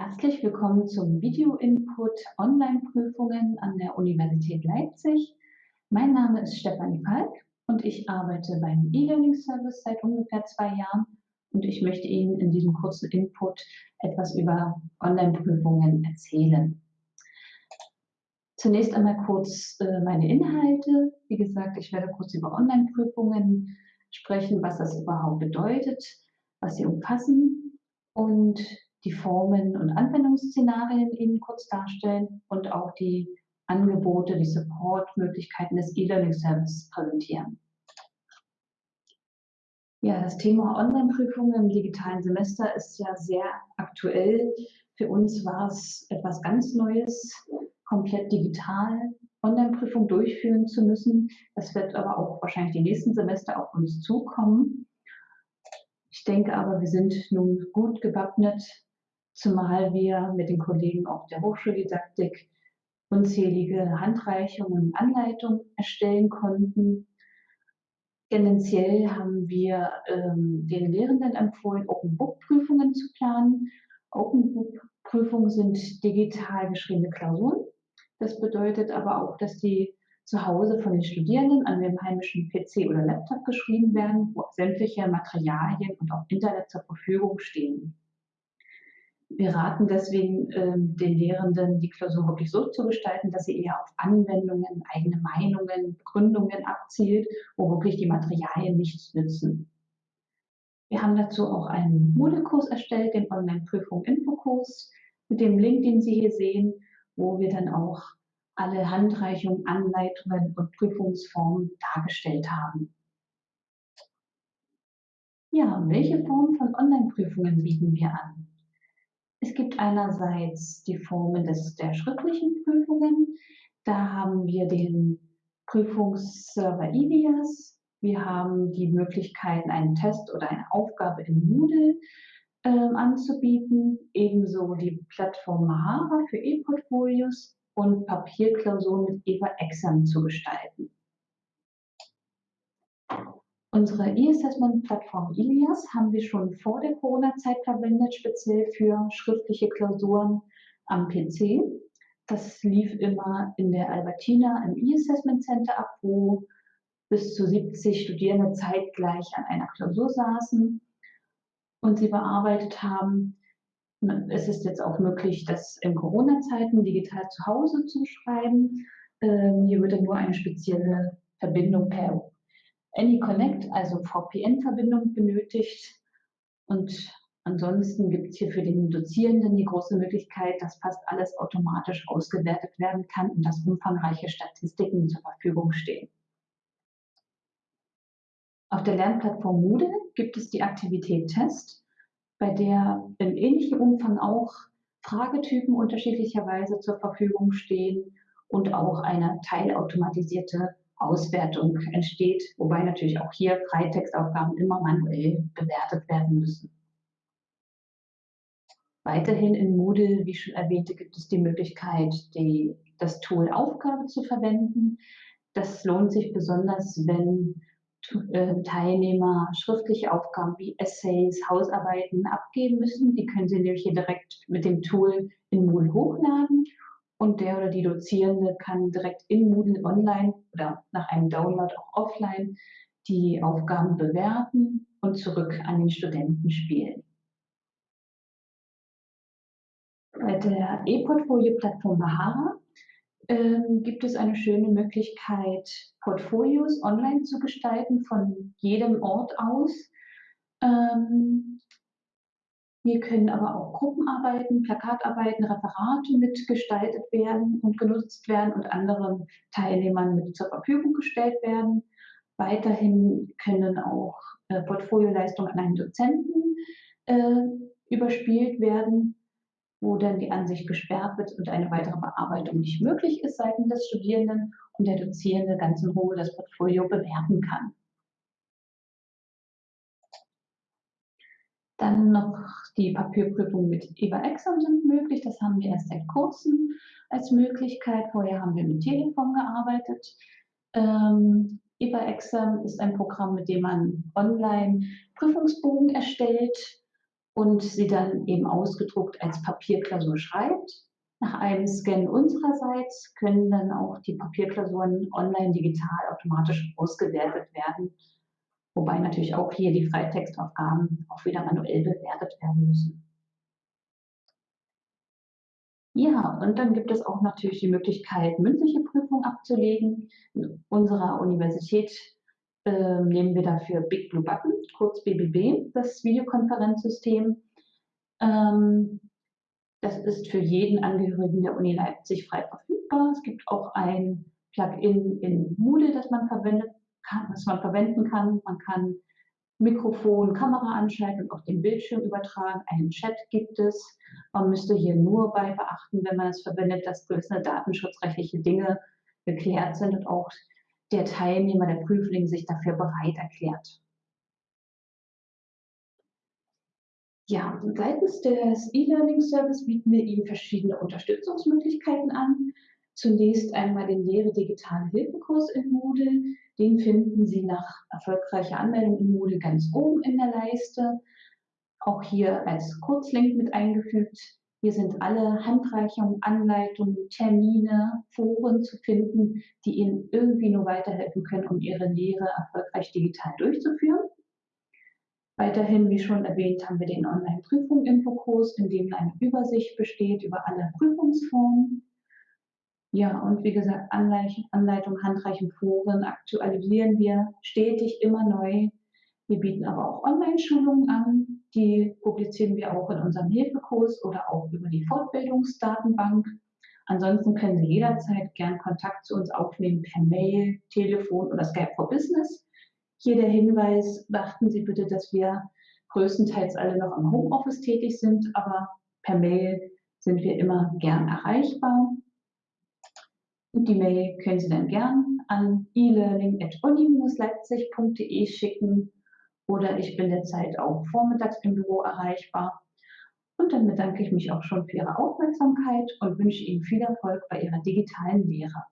Herzlich willkommen zum Video-Input Online-Prüfungen an der Universität Leipzig. Mein Name ist Stefanie Falk und ich arbeite beim E-Learning-Service seit ungefähr zwei Jahren und ich möchte Ihnen in diesem kurzen Input etwas über Online-Prüfungen erzählen. Zunächst einmal kurz äh, meine Inhalte. Wie gesagt, ich werde kurz über Online-Prüfungen sprechen, was das überhaupt bedeutet, was sie umfassen und die Formen und Anwendungsszenarien Ihnen kurz darstellen und auch die Angebote, die Supportmöglichkeiten des E-Learning-Services präsentieren. Ja, das Thema Online-Prüfungen im digitalen Semester ist ja sehr aktuell. Für uns war es etwas ganz Neues, komplett digital Online-Prüfung durchführen zu müssen. Das wird aber auch wahrscheinlich die nächsten Semester auf uns zukommen. Ich denke aber, wir sind nun gut gewappnet, zumal wir mit den Kollegen auch der Hochschuldidaktik unzählige Handreichungen und Anleitungen erstellen konnten. Tendenziell haben wir ähm, den Lehrenden empfohlen, Open Book Prüfungen zu planen. Open Book Prüfungen sind digital geschriebene Klausuren. Das bedeutet aber auch, dass die zu Hause von den Studierenden an dem heimischen PC oder Laptop geschrieben werden, wo sämtliche Materialien und auch Internet zur Verfügung stehen. Wir raten deswegen ähm, den Lehrenden, die Klausur wirklich so zu gestalten, dass sie eher auf Anwendungen, eigene Meinungen, Begründungen abzielt, wo wirklich die Materialien nichts nützen. Wir haben dazu auch einen Moodle-Kurs erstellt, den Online-Prüfung-Infokurs, mit dem Link, den Sie hier sehen, wo wir dann auch alle Handreichungen, Anleitungen und Prüfungsformen dargestellt haben. Ja, welche Formen von Online-Prüfungen bieten wir an? Es gibt einerseits die Formen des, der schriftlichen Prüfungen. Da haben wir den Prüfungsserver IVIAS. Wir haben die Möglichkeiten, einen Test oder eine Aufgabe in Moodle äh, anzubieten. Ebenso die Plattform Mahara für E-Portfolios und Papierklausuren mit EVA Exam zu gestalten. Unsere E-Assessment-Plattform Ilias haben wir schon vor der Corona-Zeit verwendet, speziell für schriftliche Klausuren am PC. Das lief immer in der Albertina im E-Assessment Center ab, wo bis zu 70 Studierende zeitgleich an einer Klausur saßen und sie bearbeitet haben. Es ist jetzt auch möglich, das in Corona-Zeiten digital zu Hause zu schreiben. Ähm, hier würde nur eine spezielle Verbindung per AnyConnect, also VPN-Verbindung benötigt. Und ansonsten gibt es hier für den Dozierenden die große Möglichkeit, dass fast alles automatisch ausgewertet werden kann und dass umfangreiche Statistiken zur Verfügung stehen. Auf der Lernplattform Moodle gibt es die Aktivität Test, bei der in ähnlichem Umfang auch Fragetypen unterschiedlicherweise zur Verfügung stehen und auch eine teilautomatisierte Auswertung entsteht, wobei natürlich auch hier Freitextaufgaben immer manuell bewertet werden müssen. Weiterhin in Moodle, wie schon erwähnte, gibt es die Möglichkeit, die, das Tool Aufgabe zu verwenden. Das lohnt sich besonders, wenn äh, Teilnehmer schriftliche Aufgaben wie Essays, Hausarbeiten abgeben müssen. Die können Sie nämlich hier direkt mit dem Tool in Moodle hochladen und der oder die Dozierende kann direkt in Moodle online oder nach einem Download auch offline die Aufgaben bewerten und zurück an den Studenten spielen. Bei der E-Portfolio-Plattform Bahara ähm, gibt es eine schöne Möglichkeit, Portfolios online zu gestalten von jedem Ort aus. Ähm, hier können aber auch Gruppenarbeiten, Plakatarbeiten, Referate mitgestaltet werden und genutzt werden und anderen Teilnehmern mit zur Verfügung gestellt werden. Weiterhin können auch äh, Portfolioleistungen an einen Dozenten äh, überspielt werden, wo dann die Ansicht gesperrt wird und eine weitere Bearbeitung nicht möglich ist seitens des Studierenden und der Dozierende ganz in Ruhe das Portfolio bewerten kann. Dann noch die Papierprüfung mit EVA-Exam sind möglich. Das haben wir erst seit kurzem als Möglichkeit. Vorher haben wir mit Teleform gearbeitet. Ähm, EVA-Exam ist ein Programm, mit dem man online Prüfungsbogen erstellt und sie dann eben ausgedruckt als Papierklausur schreibt. Nach einem Scan unsererseits können dann auch die Papierklausuren online digital automatisch ausgewertet werden, wobei natürlich auch hier die Freitextaufgaben auch wieder manuell bewertet werden müssen. Ja, und dann gibt es auch natürlich die Möglichkeit, mündliche Prüfungen abzulegen. In unserer Universität äh, nehmen wir dafür Big Blue Button, kurz BBB, das Videokonferenzsystem. Ähm, das ist für jeden Angehörigen der Uni Leipzig frei verfügbar. Es gibt auch ein Plugin in Moodle, das man verwendet kann, was man verwenden kann. Man kann Mikrofon, Kamera anschalten und auf den Bildschirm übertragen. Einen Chat gibt es. Man müsste hier nur bei beachten, wenn man es verwendet, dass gewisse datenschutzrechtliche Dinge geklärt sind und auch der Teilnehmer, der Prüfling sich dafür bereit erklärt. Ja, seitens des E-Learning Service bieten wir Ihnen verschiedene Unterstützungsmöglichkeiten an. Zunächst einmal den Lehre Digitale Hilfekurs in Moodle. Den finden Sie nach erfolgreicher Anmeldung in Moodle ganz oben in der Leiste. Auch hier als Kurzlink mit eingefügt. Hier sind alle Handreichungen, Anleitungen, Termine, Foren zu finden, die Ihnen irgendwie nur weiterhelfen können, um Ihre Lehre erfolgreich digital durchzuführen. Weiterhin, wie schon erwähnt, haben wir den Online-Prüfung-Infokurs, in dem eine Übersicht besteht über alle Prüfungsformen. Ja, und wie gesagt, Anleitung, Handreichung, Foren aktualisieren wir stetig immer neu. Wir bieten aber auch Online-Schulungen an. Die publizieren wir auch in unserem Hilfekurs oder auch über die Fortbildungsdatenbank. Ansonsten können Sie jederzeit gern Kontakt zu uns aufnehmen per Mail, Telefon oder Skype for Business. Hier der Hinweis, beachten Sie bitte, dass wir größtenteils alle noch im Homeoffice tätig sind, aber per Mail sind wir immer gern erreichbar. Und die Mail können Sie dann gern an e-learning.uni-leipzig.de schicken oder ich bin derzeit auch vormittags im Büro erreichbar. Und dann bedanke ich mich auch schon für Ihre Aufmerksamkeit und wünsche Ihnen viel Erfolg bei Ihrer digitalen Lehre.